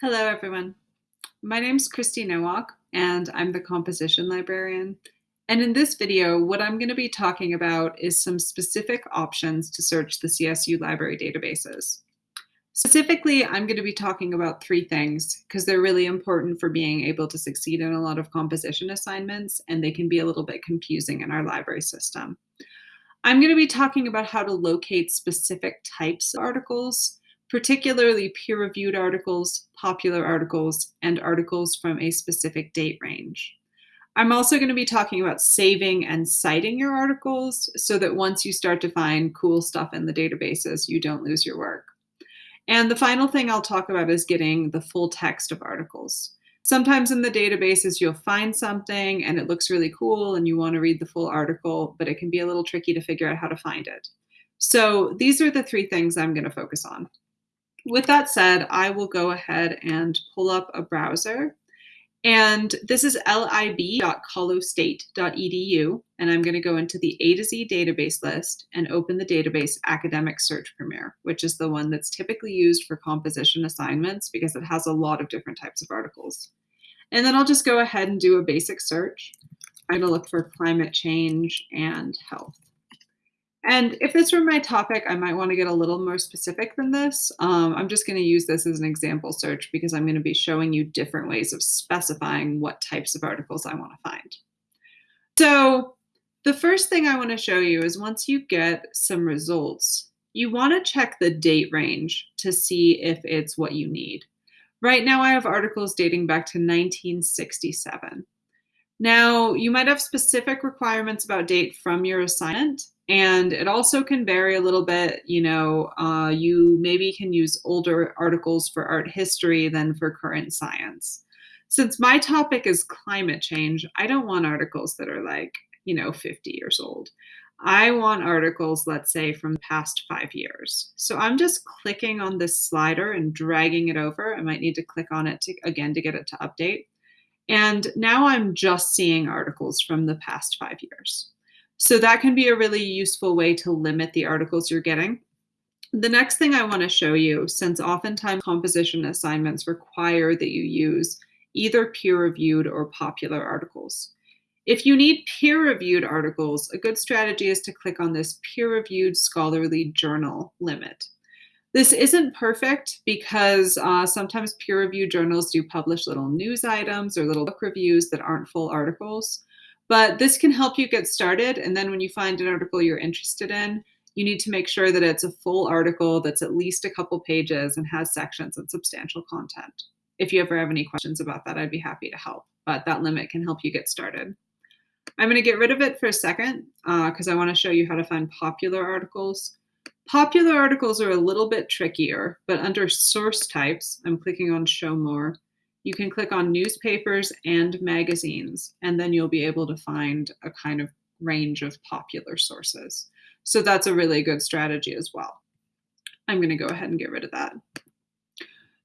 Hello, everyone. My name is Christy Nowak, and I'm the composition librarian. And in this video, what I'm going to be talking about is some specific options to search the CSU library databases. Specifically, I'm going to be talking about three things because they're really important for being able to succeed in a lot of composition assignments, and they can be a little bit confusing in our library system. I'm going to be talking about how to locate specific types of articles, particularly peer-reviewed articles, popular articles, and articles from a specific date range. I'm also going to be talking about saving and citing your articles so that once you start to find cool stuff in the databases, you don't lose your work. And the final thing I'll talk about is getting the full text of articles. Sometimes in the databases, you'll find something and it looks really cool and you want to read the full article, but it can be a little tricky to figure out how to find it. So these are the three things I'm going to focus on. With that said, I will go ahead and pull up a browser and this is lib.colostate.edu, and I'm going to go into the A to Z database list and open the database Academic Search Premier, which is the one that's typically used for composition assignments because it has a lot of different types of articles. And then I'll just go ahead and do a basic search. I'm going to look for climate change and health. And if this were my topic, I might want to get a little more specific than this. Um, I'm just going to use this as an example search because I'm going to be showing you different ways of specifying what types of articles I want to find. So the first thing I want to show you is once you get some results, you want to check the date range to see if it's what you need. Right now I have articles dating back to 1967. Now, you might have specific requirements about date from your assignment, and it also can vary a little bit. You know, uh, you maybe can use older articles for art history than for current science. Since my topic is climate change, I don't want articles that are like, you know, 50 years old. I want articles, let's say, from past five years. So I'm just clicking on this slider and dragging it over. I might need to click on it to, again to get it to update. And now I'm just seeing articles from the past five years. So that can be a really useful way to limit the articles you're getting. The next thing I want to show you, since oftentimes composition assignments require that you use either peer-reviewed or popular articles. If you need peer-reviewed articles, a good strategy is to click on this peer-reviewed scholarly journal limit. This isn't perfect because uh, sometimes peer-reviewed journals do publish little news items or little book reviews that aren't full articles. But this can help you get started. And then when you find an article you're interested in, you need to make sure that it's a full article that's at least a couple pages and has sections and substantial content. If you ever have any questions about that, I'd be happy to help. But that limit can help you get started. I'm going to get rid of it for a second because uh, I want to show you how to find popular articles. Popular articles are a little bit trickier, but under source types, I'm clicking on show more, you can click on newspapers and magazines, and then you'll be able to find a kind of range of popular sources. So that's a really good strategy as well. I'm going to go ahead and get rid of that.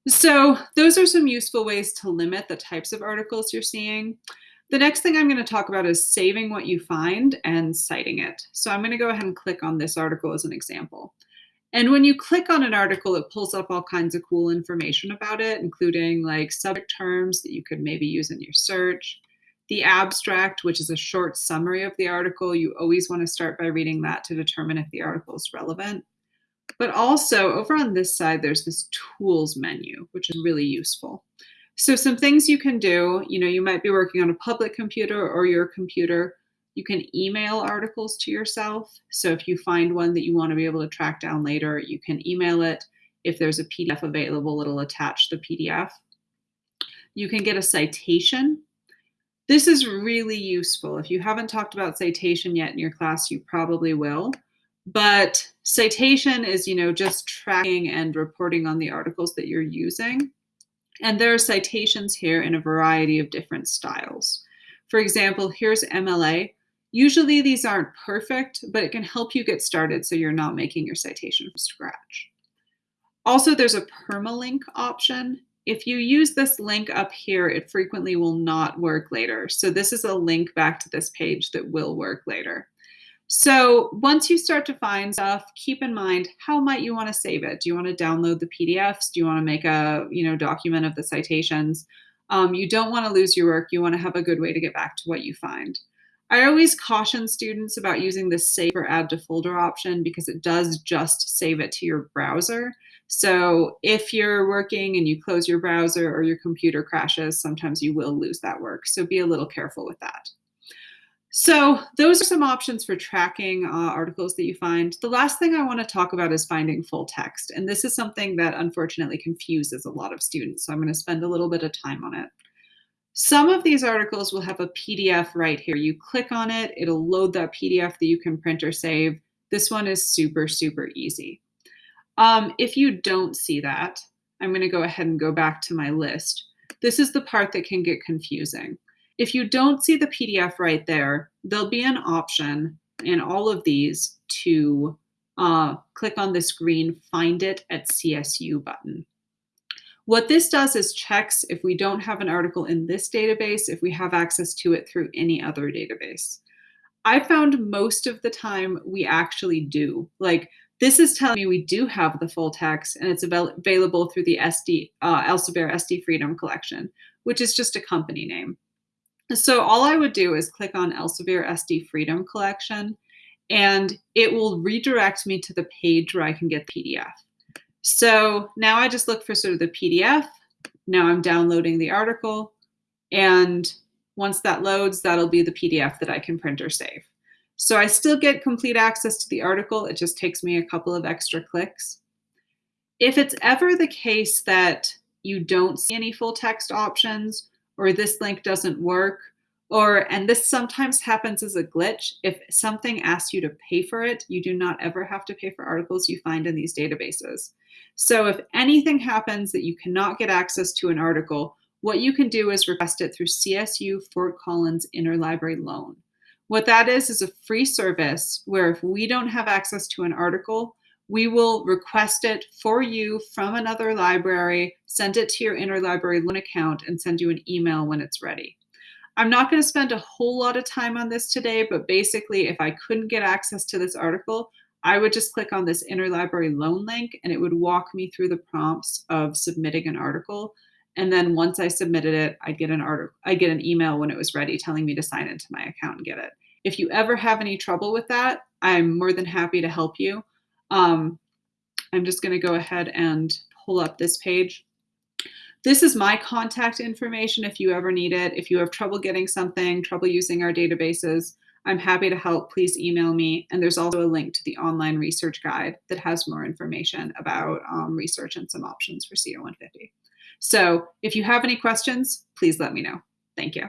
So those are some useful ways to limit the types of articles you're seeing. The next thing I'm going to talk about is saving what you find and citing it. So I'm going to go ahead and click on this article as an example. And when you click on an article, it pulls up all kinds of cool information about it, including like subject terms that you could maybe use in your search. The abstract, which is a short summary of the article, you always want to start by reading that to determine if the article is relevant. But also over on this side, there's this tools menu, which is really useful. So some things you can do, you know, you might be working on a public computer or your computer. You can email articles to yourself. So if you find one that you want to be able to track down later, you can email it. If there's a PDF available, it'll attach the PDF. You can get a citation. This is really useful. If you haven't talked about citation yet in your class, you probably will. But citation is, you know, just tracking and reporting on the articles that you're using. And there are citations here in a variety of different styles. For example, here's MLA. Usually these aren't perfect, but it can help you get started so you're not making your citation from scratch. Also, there's a permalink option. If you use this link up here, it frequently will not work later. So this is a link back to this page that will work later. So once you start to find stuff, keep in mind how might you want to save it? Do you want to download the PDFs? Do you want to make a you know document of the citations? Um, you don't want to lose your work. You want to have a good way to get back to what you find. I always caution students about using the save or add to folder option because it does just save it to your browser. So if you're working and you close your browser or your computer crashes, sometimes you will lose that work. So be a little careful with that. So those are some options for tracking uh, articles that you find. The last thing I want to talk about is finding full text. And this is something that unfortunately confuses a lot of students. So I'm going to spend a little bit of time on it. Some of these articles will have a PDF right here. You click on it, it'll load that PDF that you can print or save. This one is super, super easy. Um, if you don't see that, I'm going to go ahead and go back to my list. This is the part that can get confusing. If you don't see the PDF right there, there'll be an option in all of these to uh, click on this green Find It at CSU button. What this does is checks if we don't have an article in this database, if we have access to it through any other database. I found most of the time we actually do. Like this is telling me we do have the full text and it's avail available through the SD, uh, Elsevier SD Freedom Collection, which is just a company name. So all I would do is click on Elsevier SD Freedom Collection and it will redirect me to the page where I can get PDF. So now I just look for sort of the PDF. Now I'm downloading the article. And once that loads, that'll be the PDF that I can print or save. So I still get complete access to the article. It just takes me a couple of extra clicks. If it's ever the case that you don't see any full text options or this link doesn't work, or, and this sometimes happens as a glitch, if something asks you to pay for it, you do not ever have to pay for articles you find in these databases. So if anything happens that you cannot get access to an article, what you can do is request it through CSU Fort Collins Interlibrary Loan. What that is is a free service where if we don't have access to an article, we will request it for you from another library, send it to your interlibrary loan account, and send you an email when it's ready. I'm not going to spend a whole lot of time on this today, but basically, if I couldn't get access to this article, I would just click on this interlibrary loan link and it would walk me through the prompts of submitting an article. And then once I submitted it, I'd get an article, I'd get an email when it was ready telling me to sign into my account and get it. If you ever have any trouble with that, I'm more than happy to help you. Um, I'm just going to go ahead and pull up this page. This is my contact information if you ever need it. If you have trouble getting something, trouble using our databases, I'm happy to help. Please email me. And there's also a link to the online research guide that has more information about um, research and some options for CO150. So if you have any questions, please let me know. Thank you.